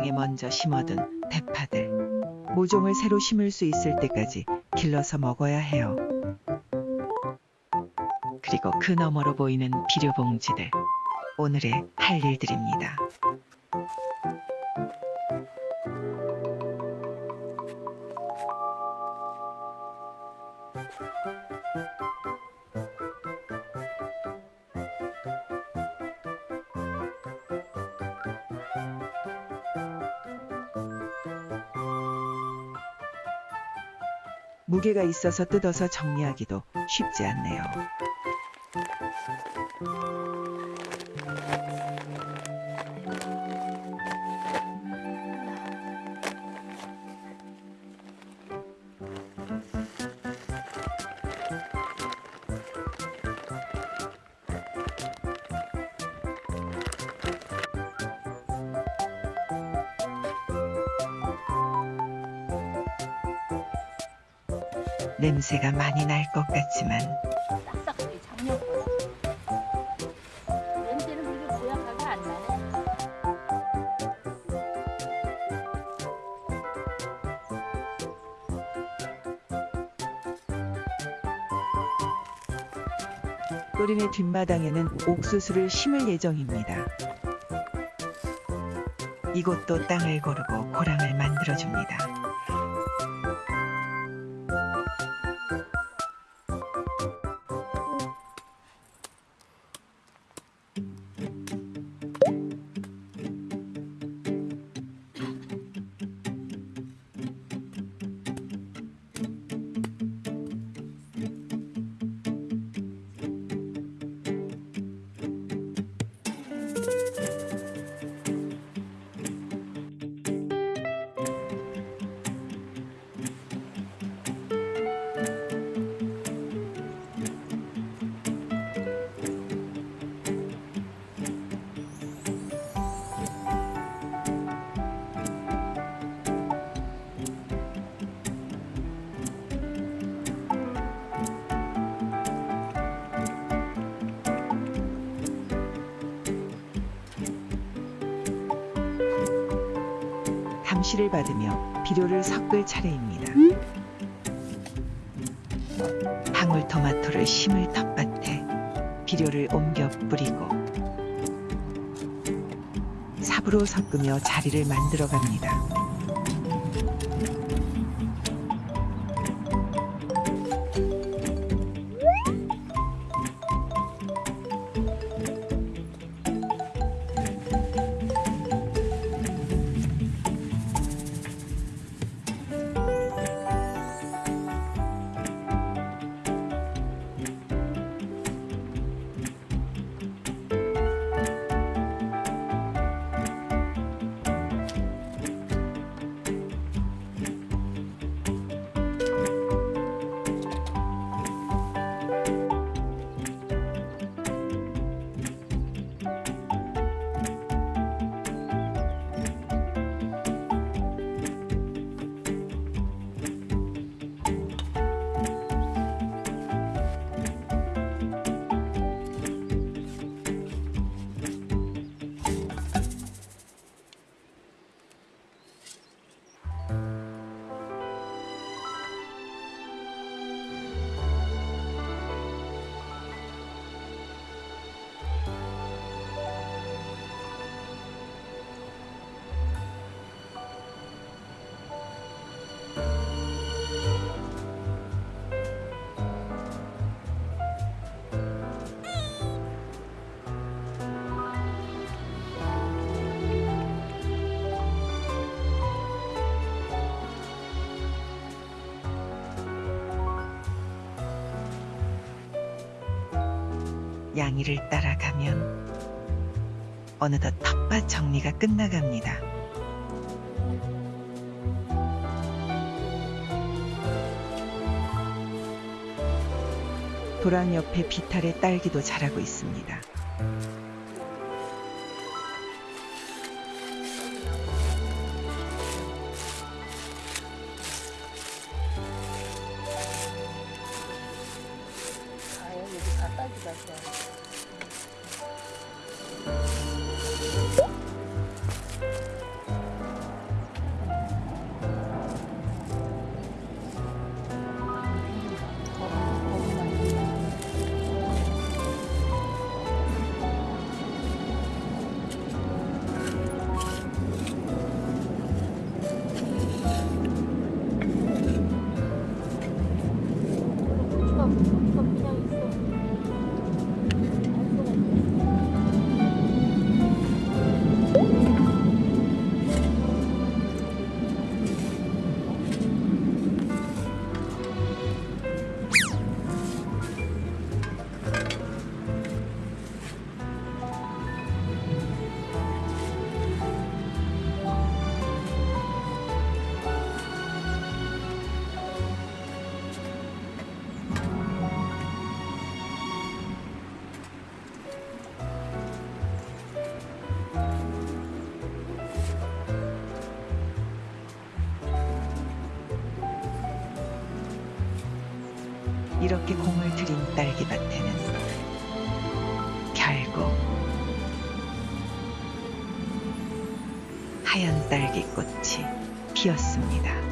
땅에 먼저 심어둔 대파들. 모종을 새로 심을 수 있을 때까지 길러서 먹어야 해요. 그리고 그 너머로 보이는 비료 봉지들. 오늘의 할 일들입니다. 무게가 있어서 뜯어서 정리하기도 쉽지 않네요. 냄새가 많이 날 것 같지만. 또린의 뒷마당에는 옥수수를 심을 예정입니다. 이곳도 땅을 고르고 고랑을 만들어줍니다. 감시를 받으며 비료를 섞을 차례입니다. 방울토마토를 심을 텃밭에 비료를 옮겨 뿌리고 삽으로 섞으며 자리를 만들어 갑니다. 양이를 따라가면 어느덧 텃밭 정리가 끝나갑니다. 도랑 옆에 비탈의 딸기도 자라고 있습니다. 이렇게 공을 들인 딸기밭에는 결국 하얀 딸기꽃이 피었습니다.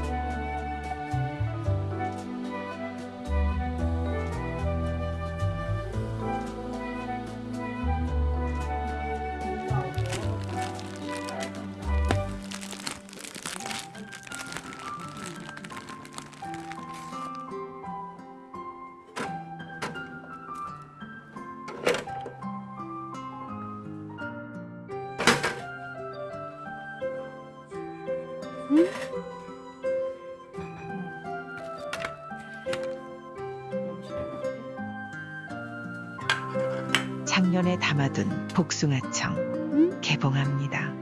작년에 담아둔 복숭아청 개봉합니다.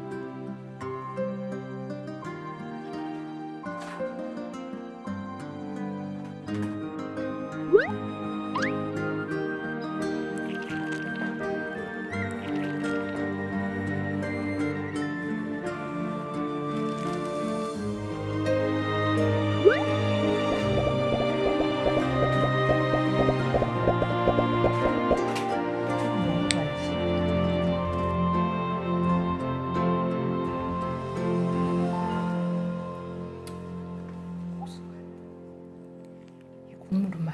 이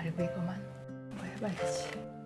말고 이거만 뭐 해봐야지.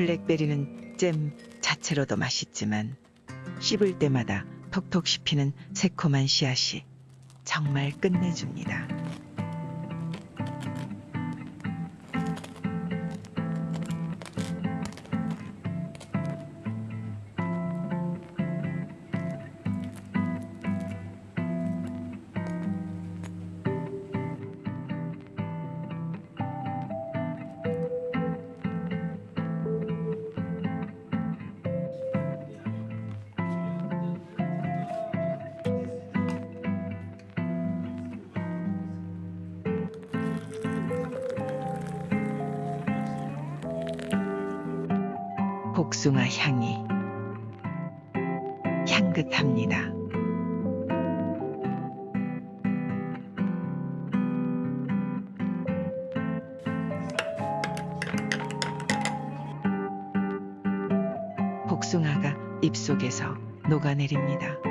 블랙베리는 잼 자체로도 맛있지만 씹을 때마다 톡톡 씹히는 새콤한 씨앗이 정말 끝내줍니다. 복숭아 향이 향긋합니다. 복숭아가 입속에서 녹아내립니다.